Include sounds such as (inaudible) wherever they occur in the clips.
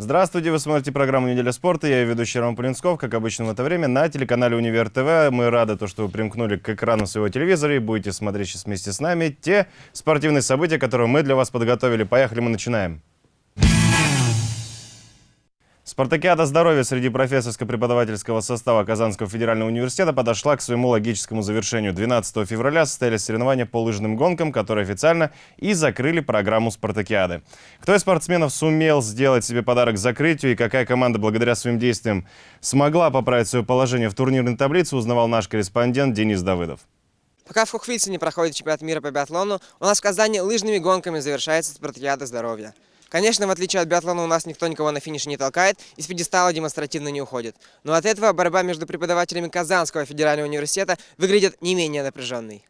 Здравствуйте, вы смотрите программу «Неделя спорта». Я ведущий Роман Полинсков, как обычно в это время, на телеканале «Универ ТВ». Мы рады, то, что вы примкнули к экрану своего телевизора и будете смотреть сейчас вместе с нами те спортивные события, которые мы для вас подготовили. Поехали, мы начинаем. Спартакиада здоровья среди профессорско-преподавательского состава Казанского федерального университета подошла к своему логическому завершению. 12 февраля состоялись соревнования по лыжным гонкам, которые официально и закрыли программу Спартакиады. Кто из спортсменов сумел сделать себе подарок закрытию и какая команда благодаря своим действиям смогла поправить свое положение в турнирной таблице, узнавал наш корреспондент Денис Давыдов. Пока в Хухвице проходит чемпионат мира по биатлону, у нас в Казани лыжными гонками завершается Спартакиада здоровья. Конечно, в отличие от биатлона, у нас никто никого на финише не толкает и с пьедестала демонстративно не уходит. Но от этого борьба между преподавателями Казанского федерального университета выглядит не менее напряженной.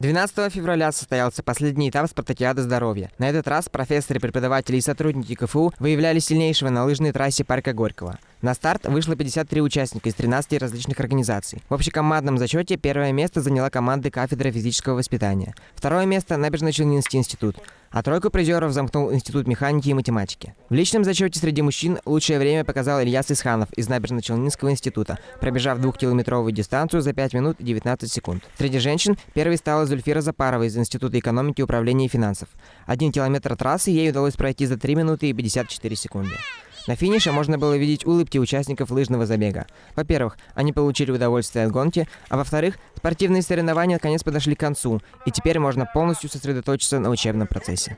12 февраля состоялся последний этап спартакиады здоровья. На этот раз профессоры, преподаватели и сотрудники КФУ выявляли сильнейшего на лыжной трассе парка Горького. На старт вышло 53 участника из 13 различных организаций. В общекомандном зачете первое место заняла команда кафедры физического воспитания. Второе место – Набережно-Челнинский институт. А тройку призеров замкнул Институт механики и математики. В личном зачете среди мужчин лучшее время показал Ильяс Исханов из Набережно-Челнинского института, пробежав двухкилометровую дистанцию за 5 минут и 19 секунд. Среди женщин первой стала Зульфира Запарова из Института экономики, управления и финансов. Один километр трассы ей удалось пройти за 3 минуты и 54 секунды. На финише можно было видеть улыбки участников лыжного забега. Во-первых, они получили удовольствие от гонки, а во-вторых, спортивные соревнования наконец подошли к концу, и теперь можно полностью сосредоточиться на учебном процессе.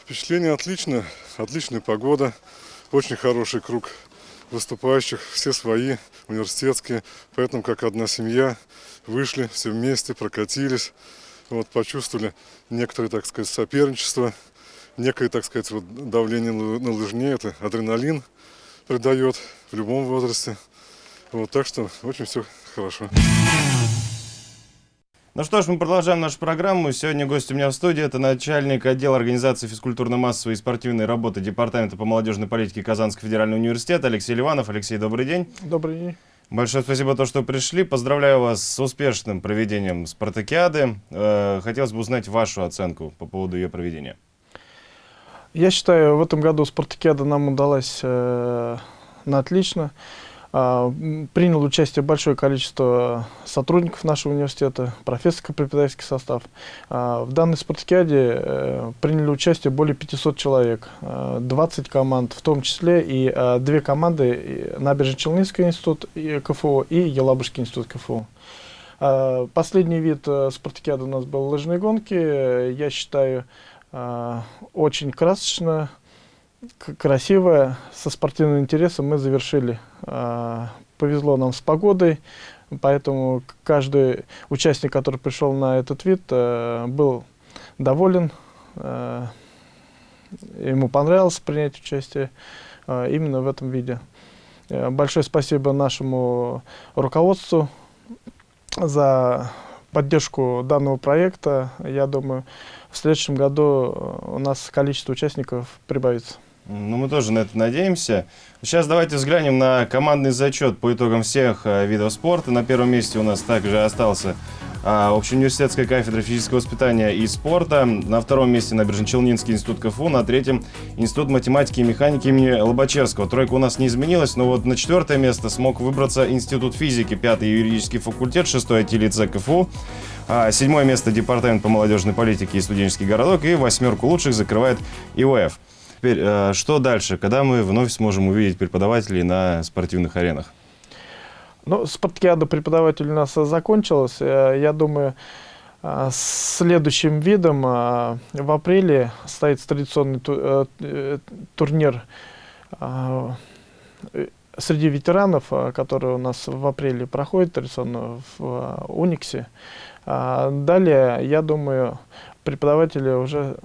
Впечатление отличное, отличная погода, очень хороший круг выступающих, все свои, университетские, поэтому как одна семья вышли все вместе, прокатились, вот, почувствовали некоторые, так сказать, соперничество, некое, так сказать, вот давление на лыжне, это адреналин придает в любом возрасте. Вот, так что очень все хорошо. Ну что ж, мы продолжаем нашу программу. Сегодня гость у меня в студии. Это начальник отдела организации физкультурно-массовой и спортивной работы Департамента по молодежной политике Казанского федерального университета Алексей Ливанов. Алексей, добрый день. Добрый день. Большое спасибо, то, что пришли. Поздравляю вас с успешным проведением спартакиады. Э, хотелось бы узнать вашу оценку по поводу ее проведения. Я считаю, в этом году спартакиада нам удалась э, на отлично. А, принял участие большое количество сотрудников нашего университета, профессорско-преподавательский состав. А, в данной спартакиаде э, приняли участие более 500 человек, 20 а, команд, в том числе и две команды Набережно-Челнинский институт КФУ и Елабужский институт КФУ. Последний вид э, спартакиады у нас был лыжные гонки. Я считаю, очень красочно, красиво, со спортивным интересом мы завершили. А, повезло нам с погодой, поэтому каждый участник, который пришел на этот вид, э, был доволен. Э, ему понравилось принять участие э, именно в этом виде. Большое спасибо нашему руководству за поддержку данного проекта. Я думаю, в следующем году у нас количество участников прибавится. Ну, мы тоже на это надеемся. Сейчас давайте взглянем на командный зачет по итогам всех э, видов спорта. На первом месте у нас также остался Общеуниверситетская кафедра физического воспитания и спорта. На втором месте Набережно-Челнинский институт КФУ. На третьем Институт математики и механики имени Лобачевского. Тройка у нас не изменилась, но вот на четвертое место смог выбраться Институт физики, пятый юридический факультет, шестой IT-лицей КФУ. А, седьмое место Департамент по молодежной политике и студенческий городок. И восьмерку лучших закрывает ИОФ. Теперь, э, что дальше? Когда мы вновь сможем увидеть преподавателей на спортивных аренах? Ну, спартакиада преподавателей у нас закончилась. Э, я думаю, э, следующим видом в апреле состоится традиционный турнир среди ветеранов, который у нас в апреле проходит традиционно в Униксе. Далее, я думаю, преподаватели уже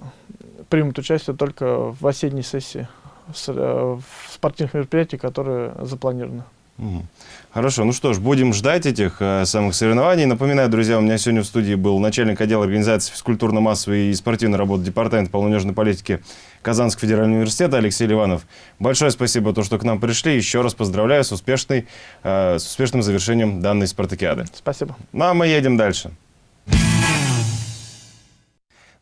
примут участие только в осенней сессии в э, спортивных мероприятий, которые запланированы. Хорошо, ну что ж, будем ждать этих э, самых соревнований. Напоминаю, друзья, у меня сегодня в студии был начальник отдела организации физкультурно-массовой и спортивной работы Департамента полунежной политики Казанского федерального университета Алексей Ливанов. Большое спасибо, то, что к нам пришли. Еще раз поздравляю с, успешной, э, с успешным завершением данной спартакиады. Спасибо. Ну а мы едем дальше.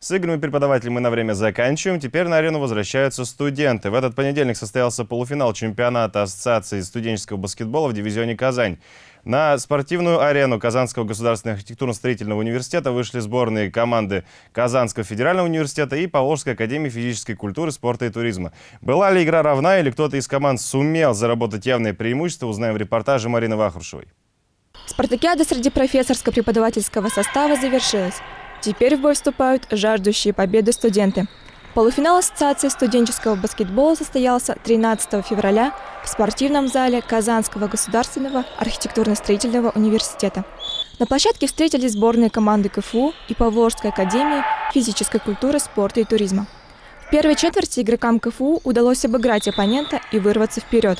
С играми преподавателей мы на время заканчиваем. Теперь на арену возвращаются студенты. В этот понедельник состоялся полуфинал чемпионата Ассоциации студенческого баскетбола в дивизионе «Казань». На спортивную арену Казанского государственного архитектурно-строительного университета вышли сборные команды Казанского федерального университета и Поволжской академии физической культуры, спорта и туризма. Была ли игра равна или кто-то из команд сумел заработать явное преимущество, узнаем в репортаже Марины Вахрушевой. Спартакиада среди профессорско-преподавательского состава завершилась. Теперь в бой вступают жаждущие победы студенты. Полуфинал Ассоциации студенческого баскетбола состоялся 13 февраля в спортивном зале Казанского государственного архитектурно-строительного университета. На площадке встретились сборные команды КФУ и Поволжской академии физической культуры, спорта и туризма. В первой четверти игрокам КФУ удалось обыграть оппонента и вырваться вперед.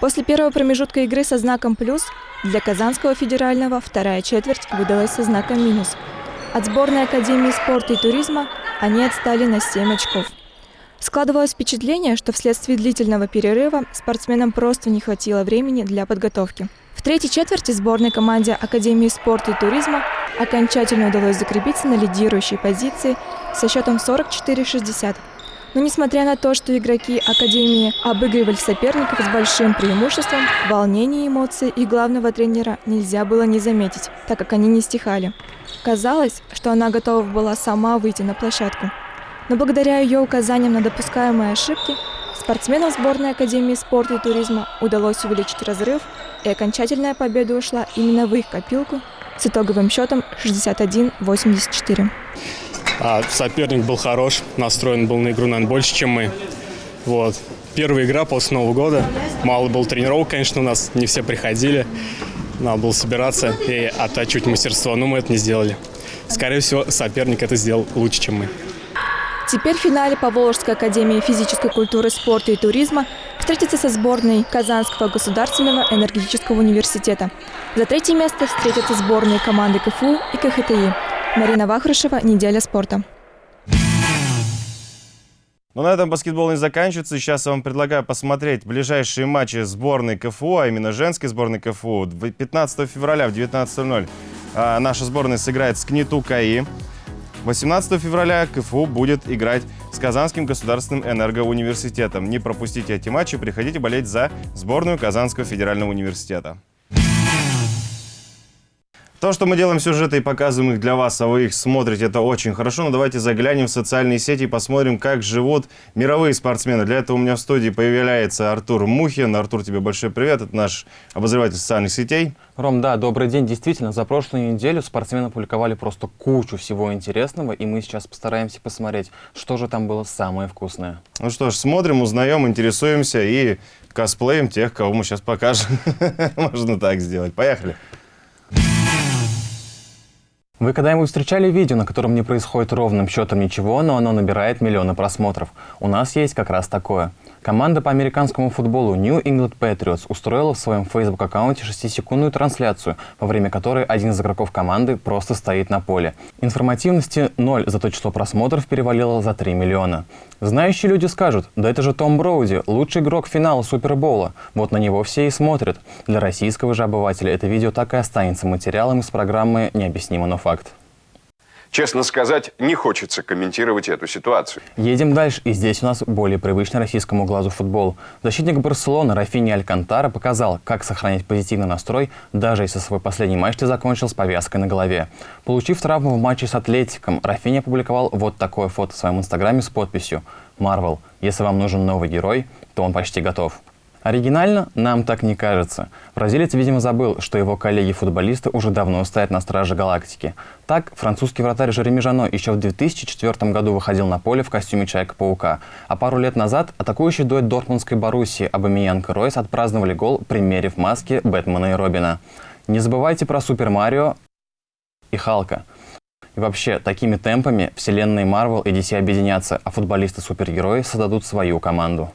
После первого промежутка игры со знаком «плюс» для Казанского федерального вторая четверть выдалась со знаком «минус». От сборной Академии спорта и туризма они отстали на 7 очков. Складывалось впечатление, что вследствие длительного перерыва спортсменам просто не хватило времени для подготовки. В третьей четверти сборной команде Академии спорта и туризма окончательно удалось закрепиться на лидирующей позиции со счетом 44-60. Но несмотря на то, что игроки Академии обыгрывали соперников с большим преимуществом, волнение и эмоции их главного тренера нельзя было не заметить, так как они не стихали. Казалось, что она готова была сама выйти на площадку. Но благодаря ее указаниям на допускаемые ошибки, спортсменам сборной Академии спорта и туризма удалось увеличить разрыв, и окончательная победа ушла именно в их копилку с итоговым счетом 61-84. А соперник был хорош, настроен был на игру, наверное, больше, чем мы. Вот. Первая игра после Нового года. Мало было тренировок, конечно, у нас не все приходили. Надо было собираться и оттачивать мастерство, но мы это не сделали. Скорее всего, соперник это сделал лучше, чем мы. Теперь в финале Поволжской академии физической культуры, спорта и туризма встретится со сборной Казанского государственного энергетического университета. За третье место встретятся сборные команды КФУ и КХТИ. Марина Вахрушева, «Неделя спорта». Но на этом баскетбол не заканчивается. Сейчас я вам предлагаю посмотреть ближайшие матчи сборной КФУ, а именно женской сборной КФУ. 15 февраля в 19.00 а, наша сборная сыграет с КНИТУ КАИ. 18 февраля КФУ будет играть с Казанским государственным энергоуниверситетом. Не пропустите эти матчи, приходите болеть за сборную Казанского федерального университета. То, что мы делаем сюжеты и показываем их для вас, а вы их смотрите, это очень хорошо. Но давайте заглянем в социальные сети и посмотрим, как живут мировые спортсмены. Для этого у меня в студии появляется Артур Мухин. Артур, тебе большой привет. Это наш обозреватель социальных сетей. Ром, да, добрый день. Действительно, за прошлую неделю спортсмены публиковали просто кучу всего интересного, и мы сейчас постараемся посмотреть, что же там было самое вкусное. Ну что ж, смотрим, узнаем, интересуемся и косплеем тех, кого мы сейчас покажем. (laughs) Можно так сделать. Поехали. Вы когда-нибудь встречали видео, на котором не происходит ровным счетом ничего, но оно набирает миллионы просмотров? У нас есть как раз такое. Команда по американскому футболу New England Patriots устроила в своем Facebook-аккаунте 6-секундную трансляцию, во время которой один из игроков команды просто стоит на поле. Информативности ноль, зато число просмотров перевалило за 3 миллиона. Знающие люди скажут, да это же Том Броуди, лучший игрок финала Супербола. Вот на него все и смотрят. Для российского же обывателя это видео так и останется материалом из программы «Необъяснимо, но факт». Честно сказать, не хочется комментировать эту ситуацию. Едем дальше, и здесь у нас более привычный российскому глазу футбол. Защитник Барселоны Рафини Алькантара показал, как сохранять позитивный настрой, даже если свой последний матч ты закончил с повязкой на голове. Получив травму в матче с Атлетиком, Рафини опубликовал вот такое фото в своем инстаграме с подписью «Марвел, если вам нужен новый герой, то он почти готов». Оригинально? Нам так не кажется. Бразилец, видимо, забыл, что его коллеги-футболисты уже давно стоят на страже галактики. Так, французский вратарь Жереми Жано еще в 2004 году выходил на поле в костюме Человека-паука. А пару лет назад атакующий дуэт Дортмундской Боруссии Абамиянг Ройс отпраздновали гол, примерив маски Бэтмена и Робина. Не забывайте про Супер Марио и Халка. И вообще, такими темпами вселенные Марвел и DC объединятся, а футболисты-супергерои создадут свою команду.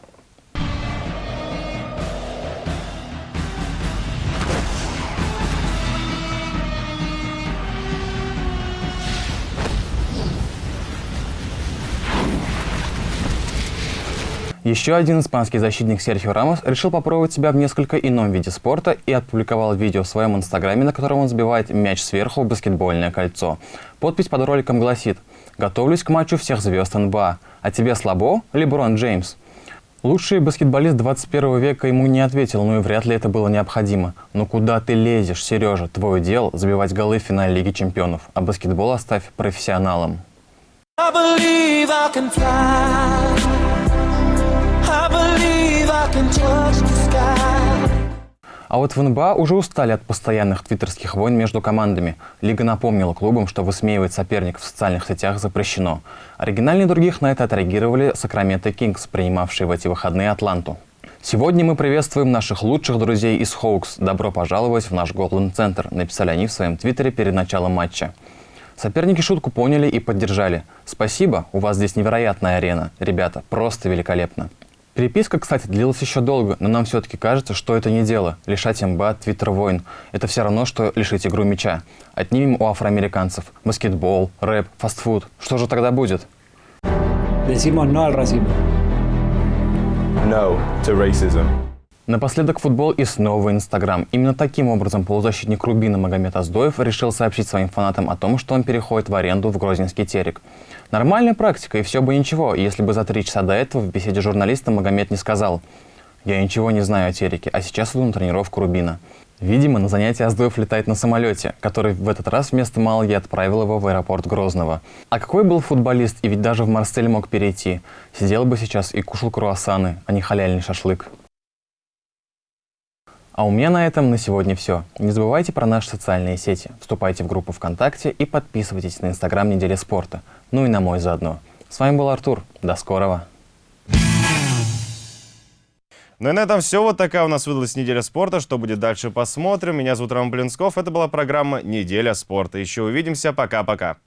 Еще один испанский защитник Серхио Рамос решил попробовать себя в несколько ином виде спорта и опубликовал видео в своем инстаграме, на котором он сбивает мяч сверху в баскетбольное кольцо. Подпись под роликом гласит «Готовлюсь к матчу всех звезд НБА. А тебе слабо, Леброн Джеймс?» Лучший баскетболист 21 века ему не ответил, ну и вряд ли это было необходимо. Но куда ты лезешь, Сережа? Твое дело забивать голы в финале Лиги Чемпионов, а баскетбол оставь профессионалам. I believe I can fly. А вот в НБА уже устали от постоянных твиттерских войн между командами. Лига напомнила клубам, что высмеивать соперников в социальных сетях запрещено. Оригинальнее других на это отреагировали Сакраменто Кингс, принимавшие в эти выходные Атланту. Сегодня мы приветствуем наших лучших друзей из Хоукс. Добро пожаловать в наш Голден-центр, написали они в своем твиттере перед началом матча. Соперники шутку поняли и поддержали. Спасибо, у вас здесь невероятная арена. Ребята, просто великолепно. Переписка, кстати, длилась еще долго, но нам все-таки кажется, что это не дело. Лишать МБА твиттер войн. Это все равно, что лишить игру мяча. Отнимем у афроамериканцев. Баскетбол, рэп, фастфуд. Что же тогда будет? Decimos no al racismo. No to racism. Напоследок футбол и снова Инстаграм. Именно таким образом полузащитник Рубина Магомед Аздоев решил сообщить своим фанатам о том, что он переходит в аренду в Грозненский терек. Нормальная практика, и все бы ничего, если бы за три часа до этого в беседе с журналистом Магомед не сказал «Я ничего не знаю о тереке, а сейчас иду на тренировку Рубина». Видимо, на занятие Аздоев летает на самолете, который в этот раз вместо Малги отправил его в аэропорт Грозного. А какой был футболист, и ведь даже в Марсель мог перейти. Сидел бы сейчас и кушал круассаны, а не халяльный шашлык. А у меня на этом на сегодня все. Не забывайте про наши социальные сети. Вступайте в группу ВКонтакте и подписывайтесь на Инстаграм Недели спорта. Ну и на мой заодно. С вами был Артур. До скорого. Ну и на этом все. Вот такая у нас выдалась неделя спорта. Что будет дальше, посмотрим. Меня зовут Роман Блинсков. Это была программа «Неделя спорта». Еще увидимся. Пока-пока.